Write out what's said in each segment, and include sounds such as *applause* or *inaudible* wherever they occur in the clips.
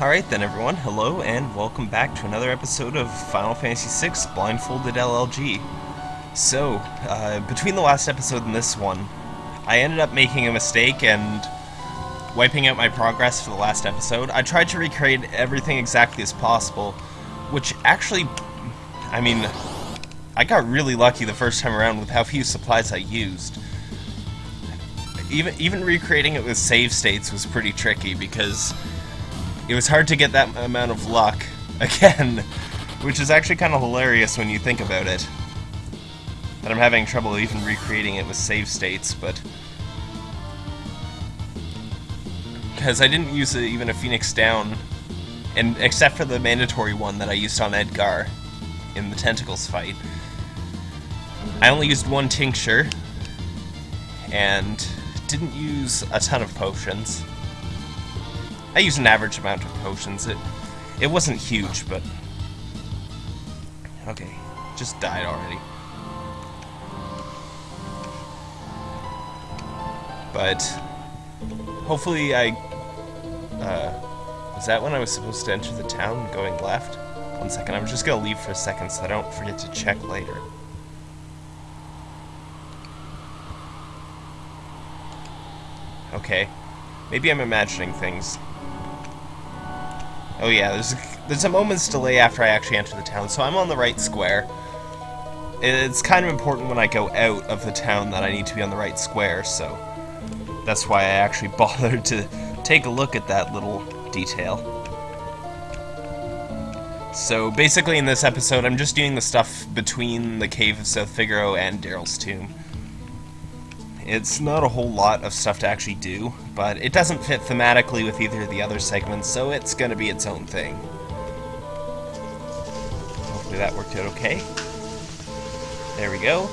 Alright then everyone, hello and welcome back to another episode of Final Fantasy VI Blindfolded LLG. So, uh, between the last episode and this one, I ended up making a mistake and wiping out my progress for the last episode. I tried to recreate everything exactly as possible, which actually, I mean, I got really lucky the first time around with how few supplies I used. Even, even recreating it with save states was pretty tricky because it was hard to get that amount of luck *laughs* again, which is actually kind of hilarious when you think about it. That I'm having trouble even recreating it with save states, but... Because I didn't use a, even a Phoenix Down, and except for the mandatory one that I used on Edgar in the Tentacles fight. I only used one tincture, and didn't use a ton of potions. I used an average amount of potions. It it wasn't huge, but okay, just died already. But hopefully I uh, was that when I was supposed to enter the town going left? One second, I'm just gonna leave for a second so I don't forget to check later. Okay. Maybe I'm imagining things. Oh yeah, there's a, there's a moment's delay after I actually enter the town, so I'm on the right square. It's kind of important when I go out of the town that I need to be on the right square, so that's why I actually *laughs* bothered to take a look at that little detail. So basically in this episode, I'm just doing the stuff between the Cave of South Figaro and Daryl's Tomb. It's not a whole lot of stuff to actually do, but it doesn't fit thematically with either of the other segments, so it's going to be its own thing. Hopefully that worked out okay. There we go.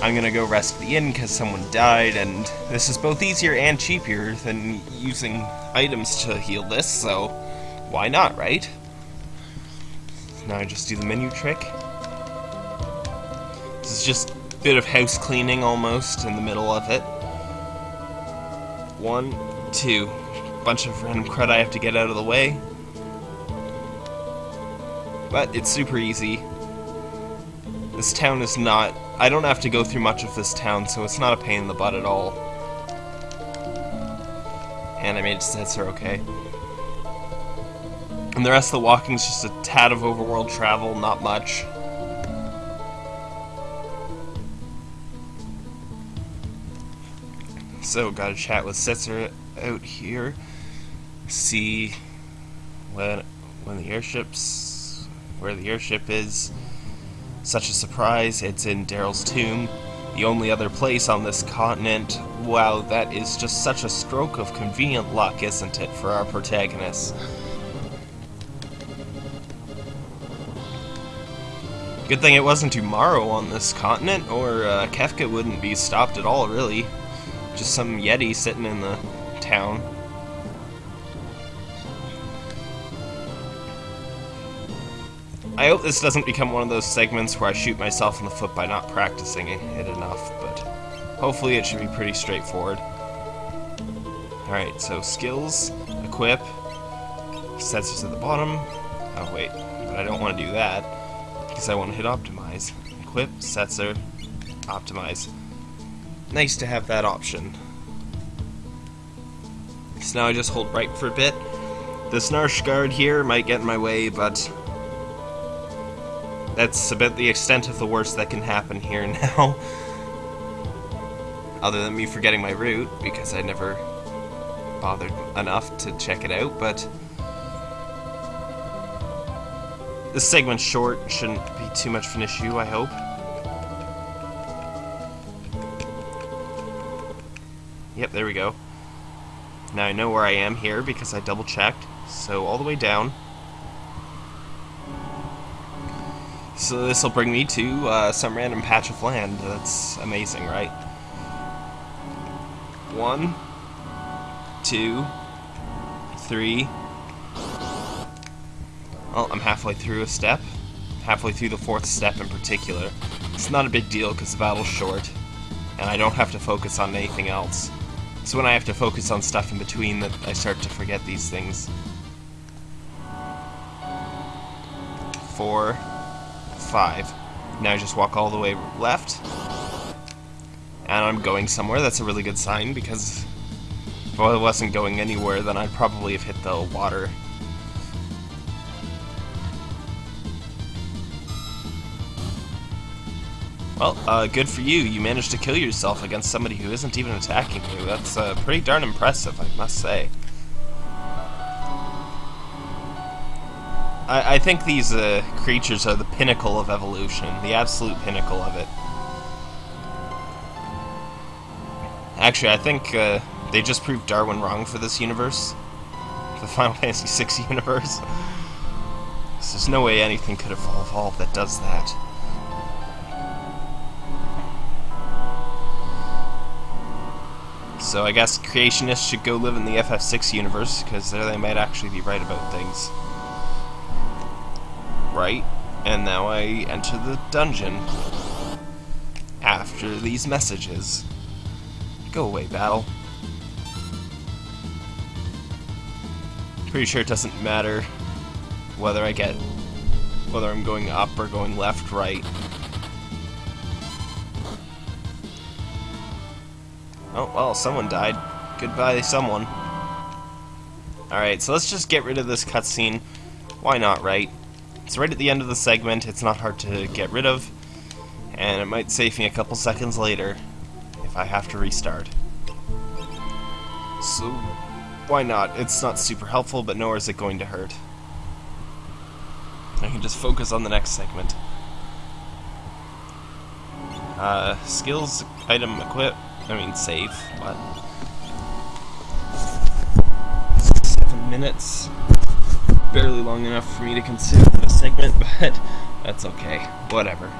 I'm to go rest the inn because someone died, and this is both easier and cheaper than using items to heal this, so why not, right? Now I just do the menu trick. This is just bit of house cleaning almost in the middle of it. One, two. Bunch of random crud I have to get out of the way. But it's super easy. This town is not... I don't have to go through much of this town, so it's not a pain in the butt at all. Animated sets are okay. And the rest of the walking is just a tad of overworld travel, not much. So, got a chat with Setzer out here. See when when the airship's where the airship is. Such a surprise! It's in Daryl's tomb, the only other place on this continent. Wow, that is just such a stroke of convenient luck, isn't it, for our protagonist? Good thing it wasn't tomorrow on this continent, or uh, Kefka wouldn't be stopped at all, really. Just some Yeti sitting in the town. I hope this doesn't become one of those segments where I shoot myself in the foot by not practicing it enough, but hopefully it should be pretty straightforward. Alright, so skills, equip, sets sensors at the bottom. Oh wait, but I don't want to do that, because I want to hit optimize. Equip, sensor, optimize nice to have that option. So now I just hold right for a bit. The Narshe guard here might get in my way, but that's about the extent of the worst that can happen here *laughs* now. Other than me forgetting my route, because I never bothered enough to check it out, but this segment's short, shouldn't be too much of an issue, I hope. Yep, there we go. Now I know where I am here because I double checked. So all the way down. So this will bring me to uh, some random patch of land. That's amazing, right? One, two, three. Well, I'm halfway through a step. Halfway through the fourth step in particular. It's not a big deal because the battle's short, and I don't have to focus on anything else. It's when I have to focus on stuff in between that I start to forget these things. Four, five. Now I just walk all the way left. And I'm going somewhere. That's a really good sign because if I wasn't going anywhere, then I'd probably have hit the water Well, uh, good for you. You managed to kill yourself against somebody who isn't even attacking you. That's uh, pretty darn impressive, I must say. I, I think these uh, creatures are the pinnacle of evolution, the absolute pinnacle of it. Actually, I think uh, they just proved Darwin wrong for this universe, *laughs* the Final Fantasy VI universe. *laughs* There's no way anything could have evolved that does that. So I guess creationists should go live in the FF6 universe, because there they might actually be right about things. Right, and now I enter the dungeon. After these messages. Go away, battle. Pretty sure it doesn't matter whether I get whether I'm going up or going left, right. Oh, well, someone died. Goodbye, someone. Alright, so let's just get rid of this cutscene. Why not, right? It's right at the end of the segment, it's not hard to get rid of, and it might save me a couple seconds later if I have to restart. So, why not? It's not super helpful, but nor is it going to hurt. I can just focus on the next segment. Uh, skills, item, equip, I mean save, but... Seven minutes. Barely long enough for me to consider the segment, *laughs* but that's okay. Whatever.